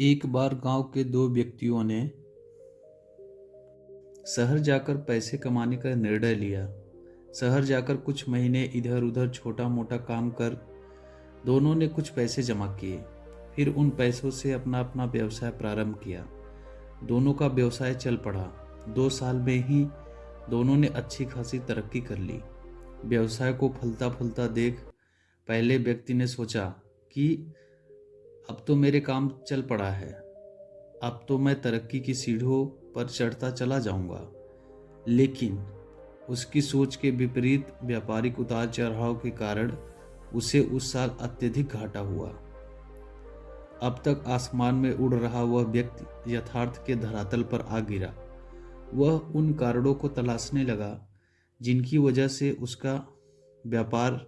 एक बार गाँव के दो व्यक्तियों ने शहर जाकर पैसे कमाने का निर्णय लिया। शहर जाकर कुछ महीने इधर उधर छोटा मोटा काम कर दोनों ने कुछ पैसे जमा किए। फिर उन पैसों से अपना अपना व्यवसाय प्रारंभ किया। दोनों का व्यवसाय चल पड़ा। दो साल में ही दोनों ने अच्छी खासी तरक्की कर ली। व्यवसाय को फलता फूलता देख पहले व्यक्ति ने सोचा कि अब तो मेरे काम चल पड़ा है। अब तो मैं तरक्की की सीढ़ियों पर चढ़ता चला जाऊँगा। लेकिन उसकी सोच के विपरीत व्यापारिक उतार चढ़ाव के कारण उसे उस साल अत्यधिक घाटा हुआ। अब तक आसमान में उड़ रहा वह व्यक्ति यथार्थ के धरातल पर आ गिरा। वह उन कारणों को तलाशने लगा, जिनकी वजह से उसका व्यापार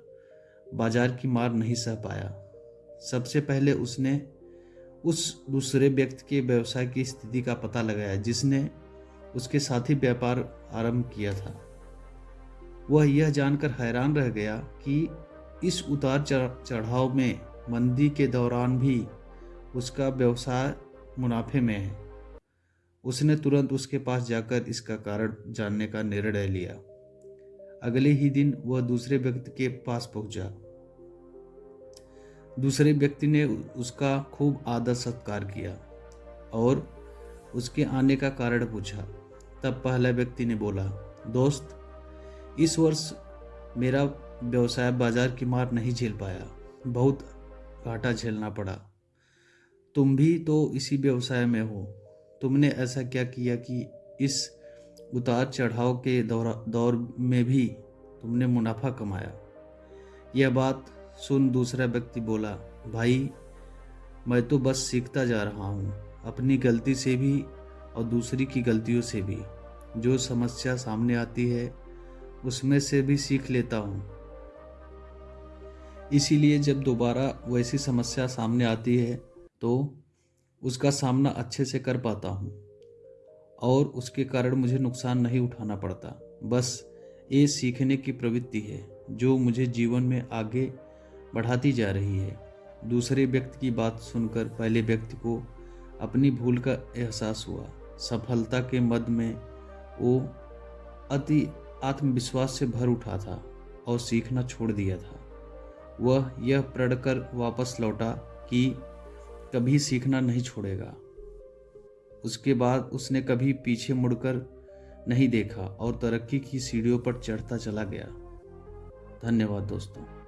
बाज़ार की मार नहीं सह पाया। सबसे पहले उसने उस दूसरे व्यक्ति के व्यवसाय की स्थिति का पता लगाया, जिसने उसके साथ ही व्यापार आरंभ किया था। वह यह जानकर हैरान रह गया कि इस उतार चढ़ाव में मंदी के दौरान भी उसका व्यवसाय मुनाफे में है। उसने तुरंत उसके पास जाकर इसका कारण जानने का निर्णय लिया। अगले ही दिन वह दूसरे व्यक्ति के पास पहुँचा। दूसरे व्यक्ति ने उसका खूब आदर सत्कार किया और उसके आने का कारण पूछा। तब पहला व्यक्ति ने बोला, दोस्त, इस वर्ष मेरा व्यवसाय बाज़ार की मार नहीं झेल पाया। बहुत घाटा झेलना पड़ा। तुम भी तो इसी व्यवसाय में हो। तुमने ऐसा क्या किया कि इस उतार चढ़ाव के दौर दौर में भी तुमने मुनाफा कमाया? यह बात सुन दूसरा व्यक्ति बोला, भाई, मैं तो बस सीखता जा रहा हूँ, अपनी गलती से भी और दूसरी की गलतियों से भी। जो समस्या सामने आती है, उसमें से भी सीख लेता हूँ। इसीलिए जब दोबारा वैसी समस्या सामने आती है तो उसका सामना अच्छे से कर पाता हूँ और उसके कारण मुझे नुकसान नहीं उठाना पड़ता। बस ये सीखने की प्रवृत्ति है, जो मुझे जीवन में आगे बढ़ाती जा रही है। दूसरे व्यक्ति की बात सुनकर पहले व्यक्ति को अपनी भूल का एहसास हुआ। सफलता के मद में वो अति आत्मविश्वास से भर उठा था और सीखना छोड़ दिया था। वह यह प्रण कर वापस लौटा कि कभी सीखना नहीं छोड़ेगा। उसके बाद उसने कभी पीछे मुड़कर नहीं देखा और तरक्की की सीढ़ियों पर चढ़ता चला गया। धन्यवाद दोस्तों।